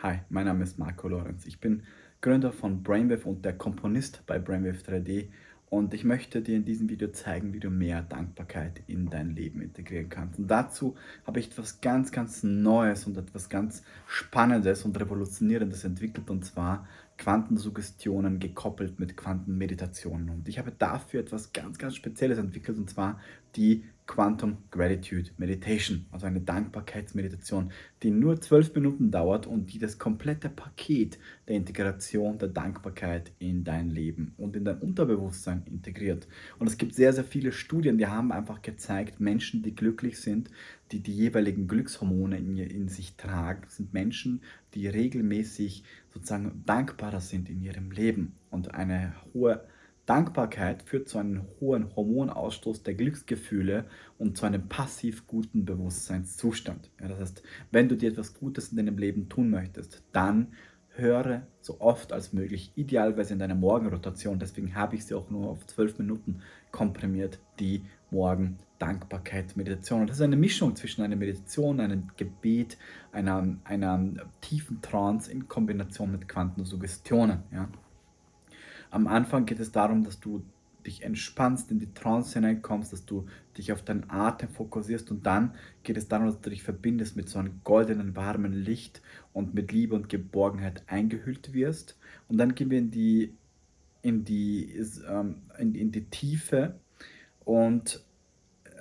Hi, mein Name ist Marco Lorenz. Ich bin Gründer von Brainwave und der Komponist bei Brainwave 3D und ich möchte dir in diesem Video zeigen, wie du mehr Dankbarkeit in dein Leben integrieren kannst. Und dazu habe ich etwas ganz, ganz Neues und etwas ganz Spannendes und Revolutionierendes entwickelt und zwar Quantensuggestionen gekoppelt mit Quantenmeditationen. Und ich habe dafür etwas ganz, ganz Spezielles entwickelt und zwar die Quantum Gratitude Meditation, also eine Dankbarkeitsmeditation, die nur zwölf Minuten dauert und die das komplette Paket der Integration der Dankbarkeit in dein Leben und in dein Unterbewusstsein integriert. Und es gibt sehr, sehr viele Studien, die haben einfach gezeigt, Menschen, die glücklich sind, die die jeweiligen Glückshormone in, in sich tragen, sind Menschen, die regelmäßig sozusagen dankbarer sind in ihrem Leben und eine hohe Dankbarkeit führt zu einem hohen Hormonausstoß der Glücksgefühle und zu einem passiv guten Bewusstseinszustand. Ja, das heißt, wenn du dir etwas Gutes in deinem Leben tun möchtest, dann höre so oft als möglich, idealerweise in deiner Morgenrotation, deswegen habe ich sie auch nur auf zwölf Minuten komprimiert, die Morgen-Dankbarkeit-Meditation. Das ist eine Mischung zwischen einer Meditation, einem Gebet, einer, einer tiefen Trance in Kombination mit Quantensuggestionen. Ja. Am Anfang geht es darum, dass du dich entspannst, in die Trance hineinkommst, dass du dich auf deinen Atem fokussierst und dann geht es darum, dass du dich verbindest mit so einem goldenen, warmen Licht und mit Liebe und Geborgenheit eingehüllt wirst. Und dann gehen wir in die, in die, ähm, in, in die Tiefe und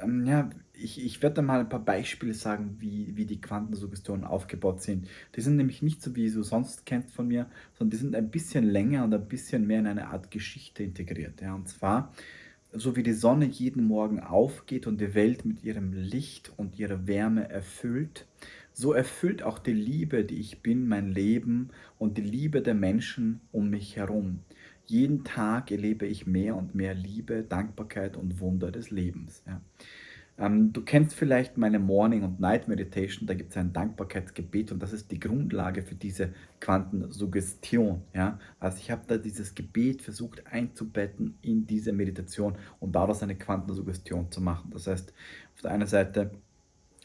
ähm, ja, ich, ich werde mal ein paar Beispiele sagen, wie, wie die Quantensuggestionen aufgebaut sind. Die sind nämlich nicht so, wie du sonst kennst von mir, sondern die sind ein bisschen länger und ein bisschen mehr in eine Art Geschichte integriert. Ja. Und zwar, so wie die Sonne jeden Morgen aufgeht und die Welt mit ihrem Licht und ihrer Wärme erfüllt, so erfüllt auch die Liebe, die ich bin, mein Leben und die Liebe der Menschen um mich herum. Jeden Tag erlebe ich mehr und mehr Liebe, Dankbarkeit und Wunder des Lebens. Ja. Ähm, du kennst vielleicht meine Morning- und Night Meditation, da gibt es ein Dankbarkeitsgebet und das ist die Grundlage für diese Quantensuggestion. Ja? Also ich habe da dieses Gebet versucht einzubetten in diese Meditation und daraus eine Quantensuggestion zu machen. Das heißt, auf der einen Seite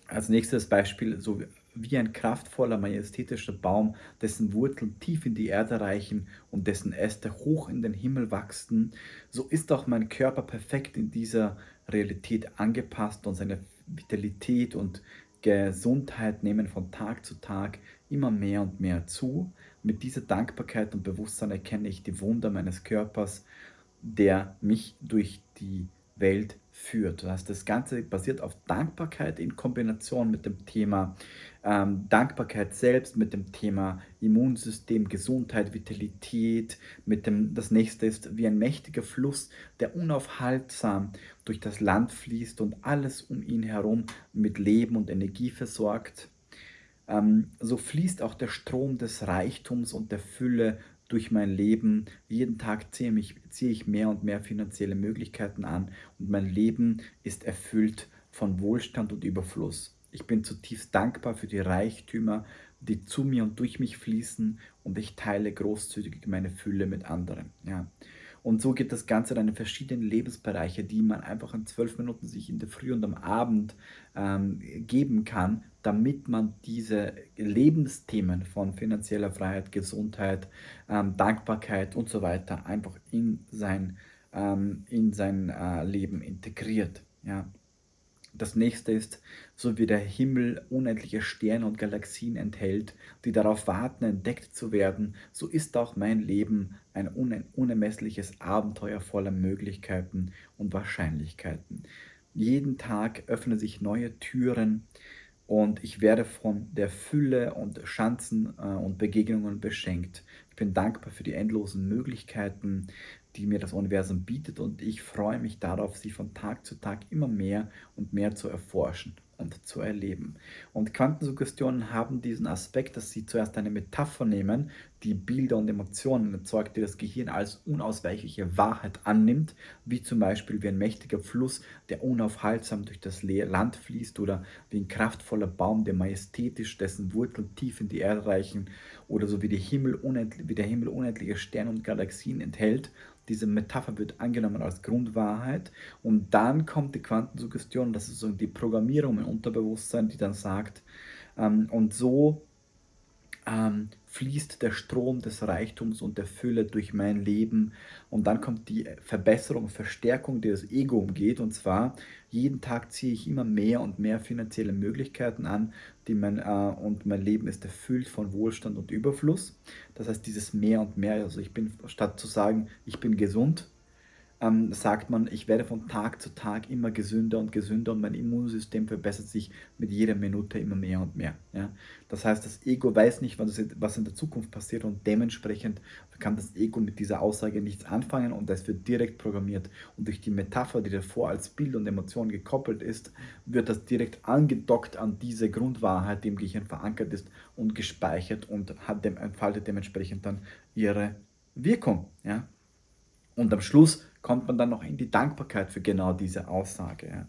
als nächstes Beispiel, so wie ein kraftvoller, majestätischer Baum, dessen Wurzeln tief in die Erde reichen und dessen Äste hoch in den Himmel wachsen, so ist auch mein Körper perfekt in dieser Realität angepasst und seine Vitalität und Gesundheit nehmen von Tag zu Tag immer mehr und mehr zu. Mit dieser Dankbarkeit und Bewusstsein erkenne ich die Wunder meines Körpers, der mich durch die Welt führt. Das, heißt, das Ganze basiert auf Dankbarkeit in Kombination mit dem Thema ähm, Dankbarkeit selbst, mit dem Thema Immunsystem, Gesundheit, Vitalität. Mit dem, das nächste ist wie ein mächtiger Fluss, der unaufhaltsam durch das Land fließt und alles um ihn herum mit Leben und Energie versorgt. Ähm, so fließt auch der Strom des Reichtums und der Fülle durch mein Leben. Jeden Tag ziehe, mich, ziehe ich mehr und mehr finanzielle Möglichkeiten an und mein Leben ist erfüllt von Wohlstand und Überfluss. Ich bin zutiefst dankbar für die Reichtümer, die zu mir und durch mich fließen und ich teile großzügig meine Fülle mit anderen. Ja. Und so geht das Ganze dann in verschiedene Lebensbereiche, die man einfach in zwölf Minuten sich in der Früh und am Abend ähm, geben kann, damit man diese Lebensthemen von finanzieller Freiheit, Gesundheit, ähm, Dankbarkeit und so weiter einfach in sein, ähm, in sein äh, Leben integriert. Ja. Das nächste ist, so wie der Himmel unendliche Sterne und Galaxien enthält, die darauf warten, entdeckt zu werden, so ist auch mein Leben ein unermessliches Abenteuer voller Möglichkeiten und Wahrscheinlichkeiten. Jeden Tag öffnen sich neue Türen und ich werde von der Fülle und Chancen äh, und Begegnungen beschenkt. Ich bin dankbar für die endlosen Möglichkeiten, die mir das Universum bietet und ich freue mich darauf, sie von Tag zu Tag immer mehr und mehr zu erforschen und zu erleben. Und Quantensuggestionen haben diesen Aspekt, dass sie zuerst eine Metapher nehmen, die Bilder und Emotionen erzeugt, die das Gehirn als unausweichliche Wahrheit annimmt, wie zum Beispiel wie ein mächtiger Fluss, der unaufhaltsam durch das Land fließt oder wie ein kraftvoller Baum, der majestätisch dessen Wurzeln tief in die Erde reichen oder so wie, die Himmel wie der Himmel unendliche Sterne und Galaxien enthält. Diese Metapher wird angenommen als Grundwahrheit. Und dann kommt die Quantensuggestion, das ist so die Programmierung im Unterbewusstsein, die dann sagt, ähm, und so ähm, fließt der Strom des Reichtums und der Fülle durch mein Leben. Und dann kommt die Verbesserung, Verstärkung, die das Ego umgeht. Und zwar, jeden Tag ziehe ich immer mehr und mehr finanzielle Möglichkeiten an, die mein, äh, und mein Leben ist erfüllt von Wohlstand und Überfluss. Das heißt, dieses mehr und mehr, also ich bin, statt zu sagen, ich bin gesund, ähm, sagt man, ich werde von Tag zu Tag immer gesünder und gesünder und mein Immunsystem verbessert sich mit jeder Minute immer mehr und mehr. Ja? Das heißt, das Ego weiß nicht, was in der Zukunft passiert und dementsprechend kann das Ego mit dieser Aussage nichts anfangen und das wird direkt programmiert. Und durch die Metapher, die davor als Bild und Emotion gekoppelt ist, wird das direkt angedockt an diese Grundwahrheit, die im Gehirn verankert ist und gespeichert und hat dem, entfaltet dementsprechend dann ihre Wirkung. Ja? Und am Schluss kommt man dann noch in die Dankbarkeit für genau diese Aussage.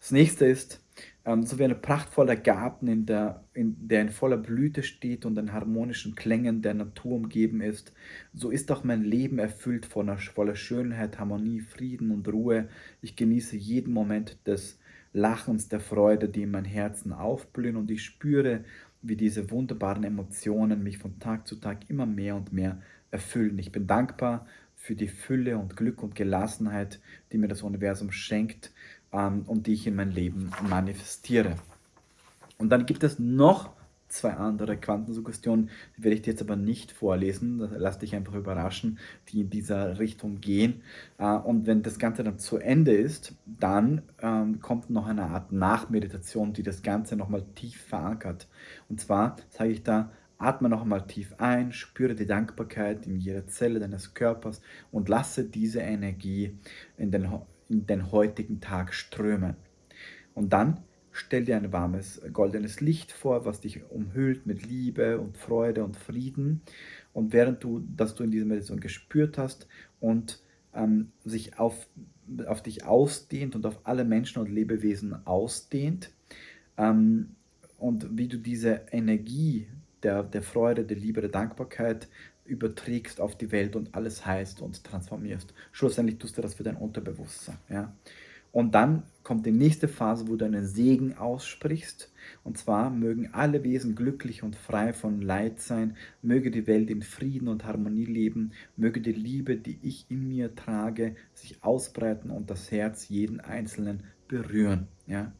Das nächste ist, ähm, so wie ein prachtvoller Garten, in der, in, der in voller Blüte steht und in harmonischen Klängen der Natur umgeben ist, so ist auch mein Leben erfüllt voller, voller Schönheit, Harmonie, Frieden und Ruhe. Ich genieße jeden Moment des Lachens, der Freude, die in mein Herzen aufblühen und ich spüre, wie diese wunderbaren Emotionen mich von Tag zu Tag immer mehr und mehr erfüllen. Ich bin dankbar für die Fülle und Glück und Gelassenheit, die mir das Universum schenkt ähm, und die ich in mein Leben manifestiere. Und dann gibt es noch zwei andere Quantensuggestionen, die werde ich dir jetzt aber nicht vorlesen, lass dich einfach überraschen, die in dieser Richtung gehen. Äh, und wenn das Ganze dann zu Ende ist, dann ähm, kommt noch eine Art Nachmeditation, die das Ganze nochmal tief verankert. Und zwar sage ich da, Atme noch einmal tief ein, spüre die Dankbarkeit in jeder Zelle deines Körpers und lasse diese Energie in den, in den heutigen Tag strömen. Und dann stell dir ein warmes goldenes Licht vor, was dich umhüllt mit Liebe und Freude und Frieden. Und während du, das du in dieser Meditation gespürt hast und ähm, sich auf, auf dich ausdehnt und auf alle Menschen und Lebewesen ausdehnt, ähm, und wie du diese Energie der, der Freude, der Liebe, der Dankbarkeit überträgst auf die Welt und alles heißt und transformierst. Schlussendlich tust du das für dein Unterbewusstsein. Ja? Und dann kommt die nächste Phase, wo du einen Segen aussprichst. Und zwar mögen alle Wesen glücklich und frei von Leid sein, möge die Welt in Frieden und Harmonie leben, möge die Liebe, die ich in mir trage, sich ausbreiten und das Herz jeden Einzelnen berühren. Ja?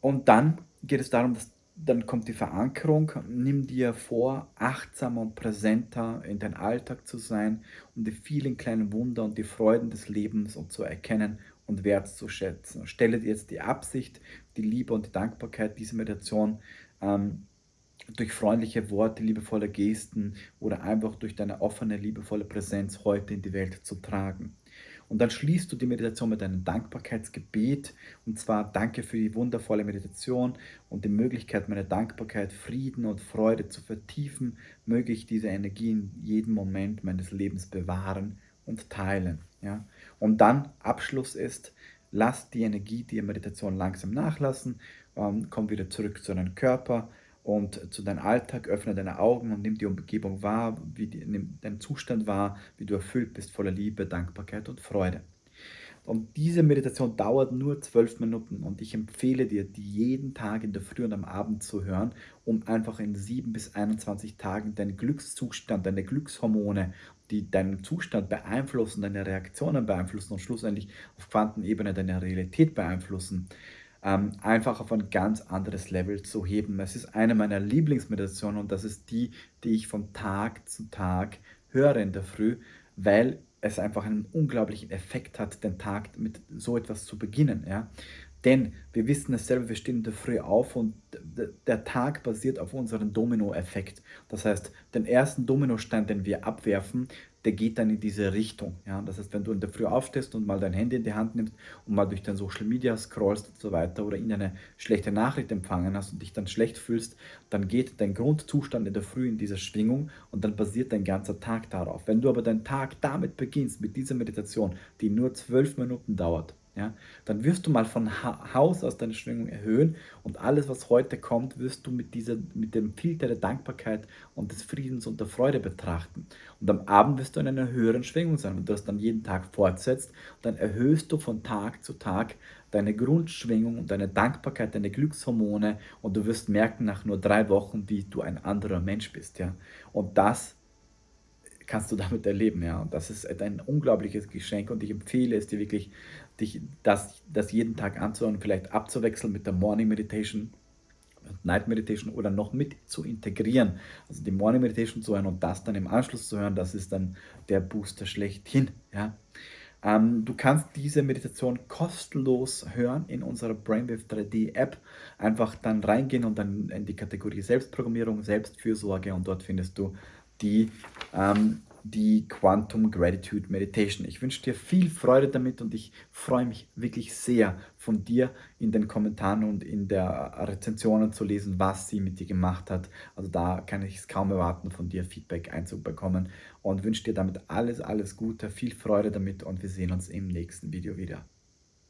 Und dann geht es darum, dass dann kommt die Verankerung. Nimm dir vor, achtsamer und präsenter in dein Alltag zu sein, um die vielen kleinen Wunder und die Freuden des Lebens und zu erkennen und wertzuschätzen. Stelle dir jetzt die Absicht, die Liebe und die Dankbarkeit dieser Meditation ähm, durch freundliche Worte, liebevolle Gesten oder einfach durch deine offene, liebevolle Präsenz heute in die Welt zu tragen. Und dann schließt du die Meditation mit einem Dankbarkeitsgebet. Und zwar danke für die wundervolle Meditation und die Möglichkeit, meine Dankbarkeit, Frieden und Freude zu vertiefen. Möge ich diese Energie in jedem Moment meines Lebens bewahren und teilen. Ja? Und dann Abschluss ist, lass die Energie die Meditation langsam nachlassen, ähm, komm wieder zurück zu deinem Körper und zu deinem Alltag, öffne deine Augen und nimm die Umgebung wahr, wie die, nimm deinen Zustand wahr, wie du erfüllt bist voller Liebe, Dankbarkeit und Freude. Und diese Meditation dauert nur zwölf Minuten und ich empfehle dir, die jeden Tag in der Früh und am Abend zu hören, um einfach in sieben bis 21 Tagen deinen Glückszustand, deine Glückshormone, die deinen Zustand beeinflussen, deine Reaktionen beeinflussen und schlussendlich auf Quantenebene deine Realität beeinflussen, ähm, einfach auf ein ganz anderes Level zu heben. Es ist eine meiner Lieblingsmeditationen und das ist die, die ich von Tag zu Tag höre in der Früh, weil es einfach einen unglaublichen Effekt hat, den Tag mit so etwas zu beginnen. Ja? Denn wir wissen es selber, wir stehen in der Früh auf und der Tag basiert auf unserem Domino-Effekt. Das heißt, den ersten Dominostein, den wir abwerfen, der geht dann in diese Richtung. Ja? Das heißt, wenn du in der Früh aufstehst und mal dein Handy in die Hand nimmst und mal durch dein Social Media scrollst und so weiter oder in eine schlechte Nachricht empfangen hast und dich dann schlecht fühlst, dann geht dein Grundzustand in der Früh in dieser Schwingung und dann basiert dein ganzer Tag darauf. Wenn du aber deinen Tag damit beginnst, mit dieser Meditation, die nur zwölf Minuten dauert, ja, dann wirst du mal von Haus aus deine Schwingung erhöhen und alles, was heute kommt, wirst du mit, dieser, mit dem Filter der Dankbarkeit und des Friedens und der Freude betrachten. Und am Abend wirst du in einer höheren Schwingung sein. Wenn du das dann jeden Tag fortsetzt, dann erhöhst du von Tag zu Tag deine Grundschwingung und deine Dankbarkeit, deine Glückshormone und du wirst merken nach nur drei Wochen, wie du ein anderer Mensch bist, ja. Und das kannst du damit erleben, ja. Und das ist ein unglaubliches Geschenk und ich empfehle es dir wirklich, dich das, das jeden Tag anzuhören, vielleicht abzuwechseln mit der Morning Meditation Night Meditation oder noch mit zu integrieren. Also die Morning Meditation zu hören und das dann im Anschluss zu hören, das ist dann der Booster schlechthin. Ja. Ähm, du kannst diese Meditation kostenlos hören in unserer Brainwave 3D App. Einfach dann reingehen und dann in die Kategorie Selbstprogrammierung, Selbstfürsorge und dort findest du die ähm, die Quantum Gratitude Meditation. Ich wünsche dir viel Freude damit und ich freue mich wirklich sehr von dir in den Kommentaren und in der Rezensionen zu lesen, was sie mit dir gemacht hat. Also da kann ich es kaum erwarten, von dir Feedback einzubekommen und wünsche dir damit alles, alles Gute, viel Freude damit und wir sehen uns im nächsten Video wieder.